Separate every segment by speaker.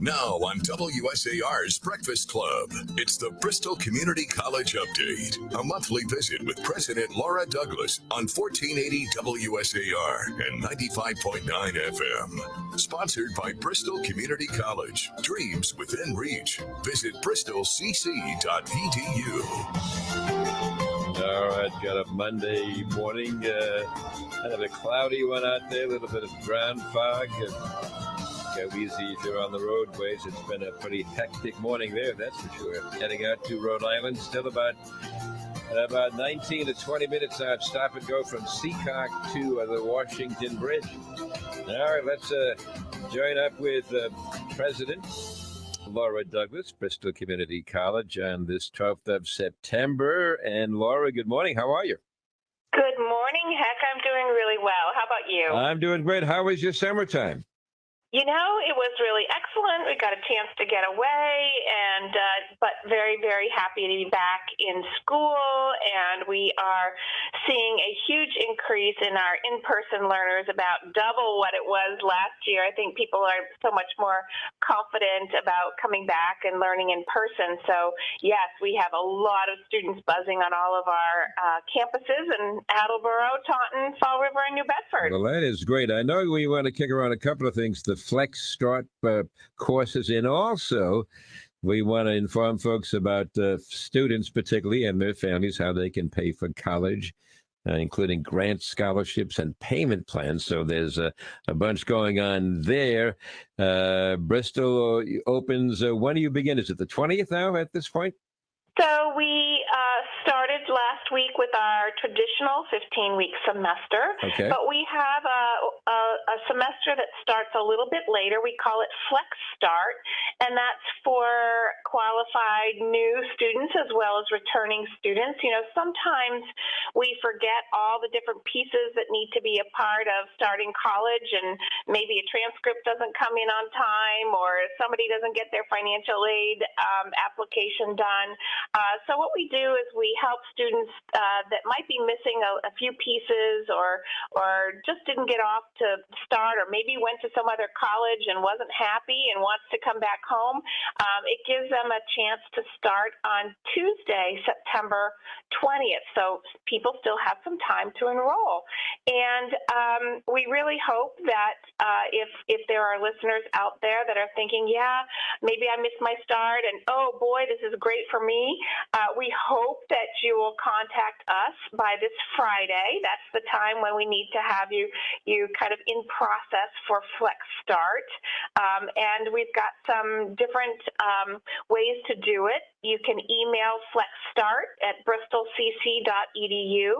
Speaker 1: Now on WSAR's Breakfast Club, it's the Bristol Community College Update, a monthly visit with President Laura Douglas on 1480 WSAR and 95.9 FM. Sponsored by Bristol Community College. Dreams within reach. Visit bristolcc.edu.
Speaker 2: All right, got a Monday morning. Uh, kind of a cloudy one out there, a little bit of ground fog. And go easy if you're on the roadways. It's been a pretty hectic morning there, that's for sure. Heading out to Rhode Island, still about about 19 to 20 minutes out. Stop and go from Seekonk to uh, the Washington Bridge. All right, let's uh, join up with uh, President Laura Douglas, Bristol Community College, on this 12th of September. And Laura, good morning. How are you?
Speaker 3: Good morning, Heck. I'm doing really well. How about you?
Speaker 2: I'm doing great. How was your summertime?
Speaker 3: You know, it was really excellent. We got a chance to get away, and uh, but very, very happy to be back in school. And we are seeing a huge increase in our in-person learners, about double what it was last year. I think people are so much more confident about coming back and learning in person. So yes, we have a lot of students buzzing on all of our uh, campuses in Attleboro, Taunton, Fall River, and New Bedford.
Speaker 2: Well, that is great. I know we want to kick around a couple of things. The Flex Start uh, courses, and also we want to inform folks about uh, students, particularly, and their families, how they can pay for college. Uh, including grant scholarships and payment plans. So there's a, a bunch going on there. Uh, Bristol opens, uh, when do you begin? Is it the 20th now at this point?
Speaker 3: So we uh, started last week with our traditional 15-week semester,
Speaker 2: okay.
Speaker 3: but we have a, a, a, semester that starts a little bit later. We call it Flex Start, and that's for qualified new students as well as returning students. You know, sometimes we forget all the different pieces that need to be a part of starting college, and maybe a transcript doesn't come in on time, or somebody doesn't get their financial aid um, application done. Uh, so what we do is we help students uh, that might be missing a, a, few pieces or or just didn't get off to start or maybe went to some other college and wasn't happy and wants to come back home. Um, it gives them a chance to start on Tuesday, September 20th. So people still have some time to enroll. And um, we really hope that uh, if if there are listeners out there that are thinking, yeah, maybe I missed my start and oh boy, this is great for me. Uh, we hope that you will contact us by this Friday. That's the time when we need to have you you kind of in process for Flex Start. Um, and we've got some different um, ways to do it. You can email Flex Start at bristolcc.edu,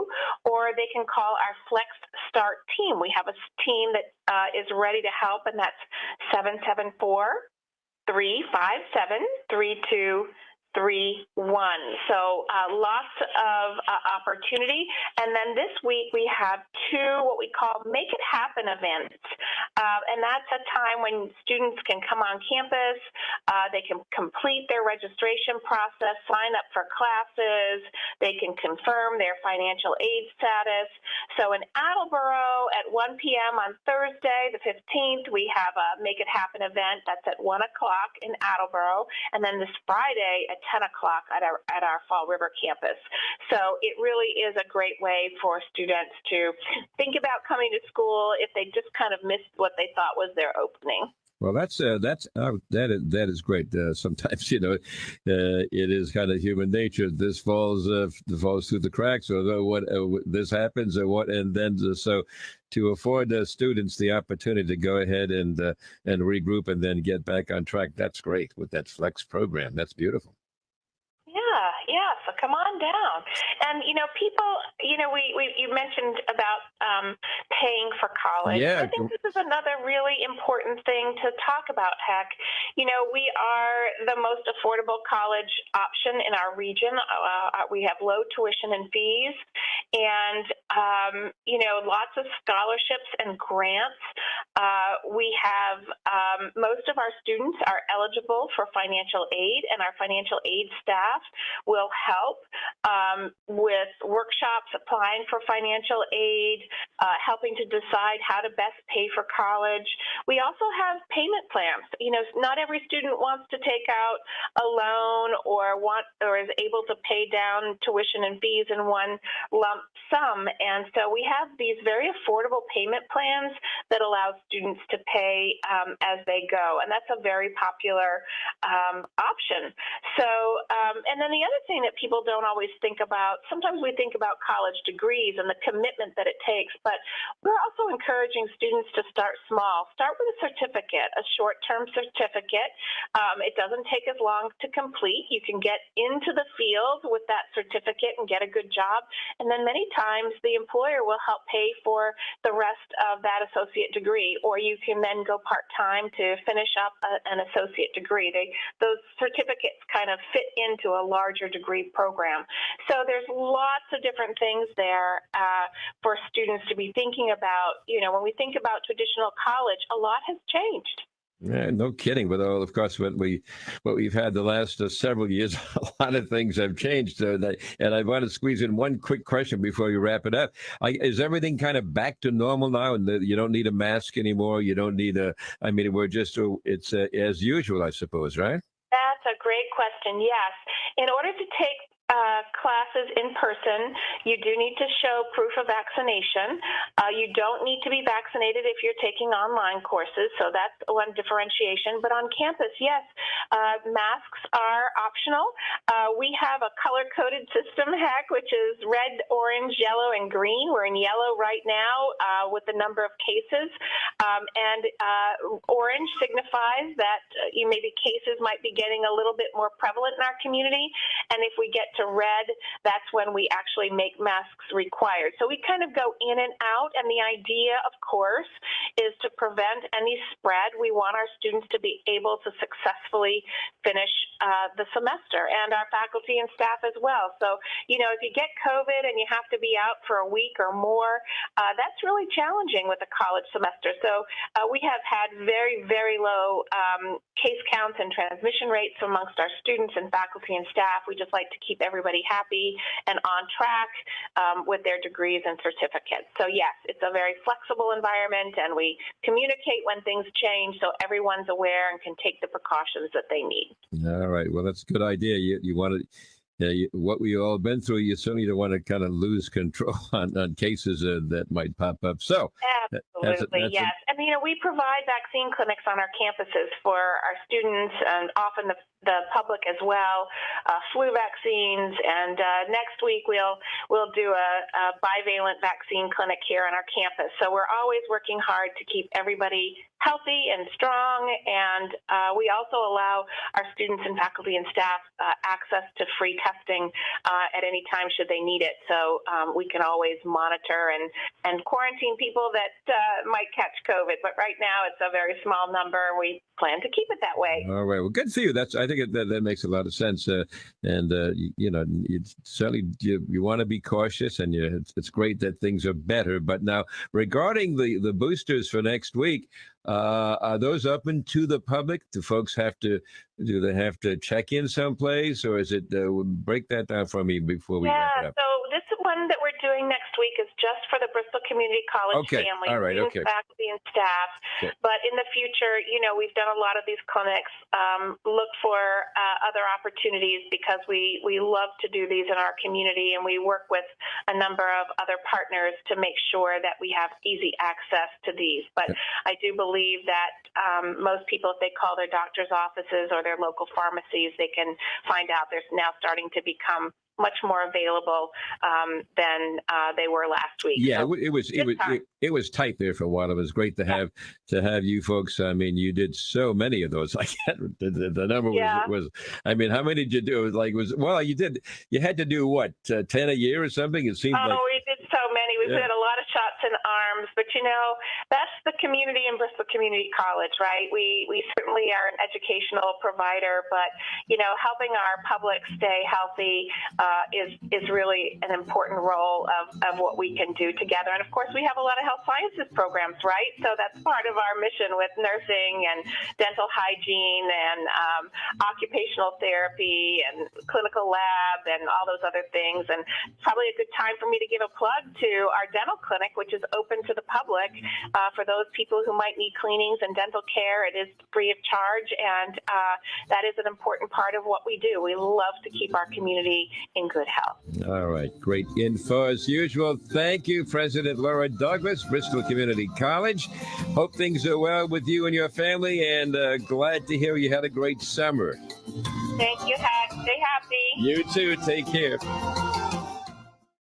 Speaker 3: or they can call our Flex Start team. We have a team that uh, is ready to help, and that's 774 357 three one. So uh, lots of uh, opportunity. And then this week we have two what we call Make It Happen events. Uh, and that's a time when students can come on campus, uh, they can complete their registration process, sign up for classes, they can confirm their financial aid status. So in Attleboro at 1 p.m. on Thursday, the 15th, we have a Make It Happen event that's at 1 o'clock in Attleboro. And then this Friday at 10 o'clock at our, at our Fall River campus. So it really is a great way for students to think about coming to school if they just kind of missed what they thought was their opening.
Speaker 2: Well, that's uh, that's uh, that is that is great. Uh, sometimes you know, uh, it is kind of human nature. This falls uh, falls through the cracks, or what uh, this happens, or what, and then so to afford the students the opportunity to go ahead and and regroup and then get back on track. That's great with that flex program. That's beautiful.
Speaker 3: Yeah, yeah. So come on down. And you know, people. You know, we, we you mentioned about um, paying for college.
Speaker 2: Yeah.
Speaker 3: I think this is another really important thing to talk about. Heck, you know, we are the most affordable college option in our region. Uh, we have low tuition and fees, and um, you know, lots of scholarships and grants. Uh, we have um, most of our students are eligible for financial aid, and our financial aid staff will help um, with workshops, applying for financial aid, uh, helping to decide how to best pay for college. We also have payment plans. You know, not every student wants to take out a loan or want or is able to pay down tuition and fees in one lump sum. And so we have these very affordable payment plans that allows students to pay um, as they go. And that's a very popular um, option. So, um, and then the other thing that people don't always think about, sometimes we think about college degrees and the commitment that it takes, but we're also encouraging students to start small. Start with a certificate, a short-term certificate. Um, it doesn't take as long to complete. You can get into the field with that certificate and get a good job. And then many times the employer will help pay for the rest of that associate degree, or you can then go part-time to finish up a, an associate degree. They, those certificates kind of fit into a larger degree program. So there's lots of different things there uh, for students to be thinking about. You know, when we think about traditional college, a lot has changed.
Speaker 2: Yeah, no kidding. But of course, what we what we've had the last uh, several years, a lot of things have changed. So that, and I want to squeeze in one quick question before you wrap it up. I, is everything kind of back to normal now? And you don't need a mask anymore. You don't need a. I mean, we're just uh, it's uh, as usual, I suppose, right?
Speaker 3: That's a great question. Yes, in order to take uh, classes in person, you do need to show proof of vaccination. Uh, you don't need to be vaccinated if you're taking online courses, so that's one differentiation. But on campus, yes, uh, masks are optional. Uh, we have a color-coded system, Heck, which is red, orange, yellow, and green. We're in yellow right now uh, with the number of cases, um, and uh, orange signifies that you maybe cases might be getting a little bit more prevalent in our community, and if we get to red, that's when we actually make masks required. So we kind of go in and out, and the idea, of course, is to prevent any spread. We want our students to be able to successfully finish uh, the semester, and our faculty and staff as well. So, you know, if you get COVID and you have to be out for a week or more, uh, that's really challenging with a college semester. So uh, we have had very, very low um, case counts and transmission rates amongst our students and faculty and staff. We just like to keep everybody happy and on track um, with their degrees and certificates. So yes, it's a very flexible environment and we communicate when things change so everyone's aware and can take the precautions that they need.
Speaker 2: All right. Well, that's a good idea. You, you want to yeah, you, what we've all been through, you certainly don't want to kind of lose control on, on cases uh, that might pop up. So,
Speaker 3: absolutely, that's a, that's yes. A, and you know, we provide vaccine clinics on our campuses for our students and often the, the public as well, uh, flu vaccines. And uh, next week we'll we'll do a, a bivalent vaccine clinic here on our campus. So we're always working hard to keep everybody healthy and strong. And uh, we also allow our students and faculty and staff uh, access to free testing uh, at any time should they need it. So um, we can always monitor and, and quarantine people that uh, might catch COVID. But right now it's a very small number. We plan to keep it that way.
Speaker 2: All right. Well, good for you. That's I think it, that, that makes a lot of sense. Uh, and uh, you, you, know, you certainly you, you want to be cautious, and you, it's, it's great that things are better. But now, regarding the the boosters for next week, uh, are those open to the public? Do folks have to do they have to check in someplace, or is it uh, break that down for me before we?
Speaker 3: Yeah. So this one that we're doing next week is just for the Bristol Community College
Speaker 2: okay.
Speaker 3: family,
Speaker 2: All right. Okay.
Speaker 3: faculty and staff. Okay. But in the future, you know, we've done a lot of these clinics. Um, look for uh, other opportunities because we we love to do these in our community, and we work with a number of other partners to make sure that we have easy access to these. But I do believe that um, most people, if they call their doctor's offices or their local pharmacies, they can find out there's now starting to become much more available um, than uh, they were last week.
Speaker 2: Yeah, so it, was it was it, it, was tight there for a while. It was great to have to have you folks. I mean, you did so many of those. I can't the, the, number yeah. was was. I mean, how many did you do? It was like was well, you did. You had to do what uh, ten a year or something. It seemed
Speaker 3: oh,
Speaker 2: like.
Speaker 3: we did so many. We yeah. did a lot of shots in arms, but you know, that's the community and Bristol Community College, right? We we certainly are an educational provider, but you know, helping our public stay healthy uh, is is really an important role of, of what we can do together. And of course, we have a lot of health sciences programs, right? So that's part of our mission with nursing and dental hygiene and um, occupational therapy and clinical lab and all those other things. And probably a good time for me to give a plug to our dental clinic, which is open to the public uh, for those people who might need cleanings and dental care. It is free of charge, and uh, that is an important part of what we do. We love to keep our community in good health.
Speaker 2: All right, great info as usual. Thank you, President Laura Douglas, Bristol Community College. Hope things are well with you and your family, and uh, glad to hear you had a great summer.
Speaker 3: Thank you, Hag. Stay happy.
Speaker 2: You too. Take care.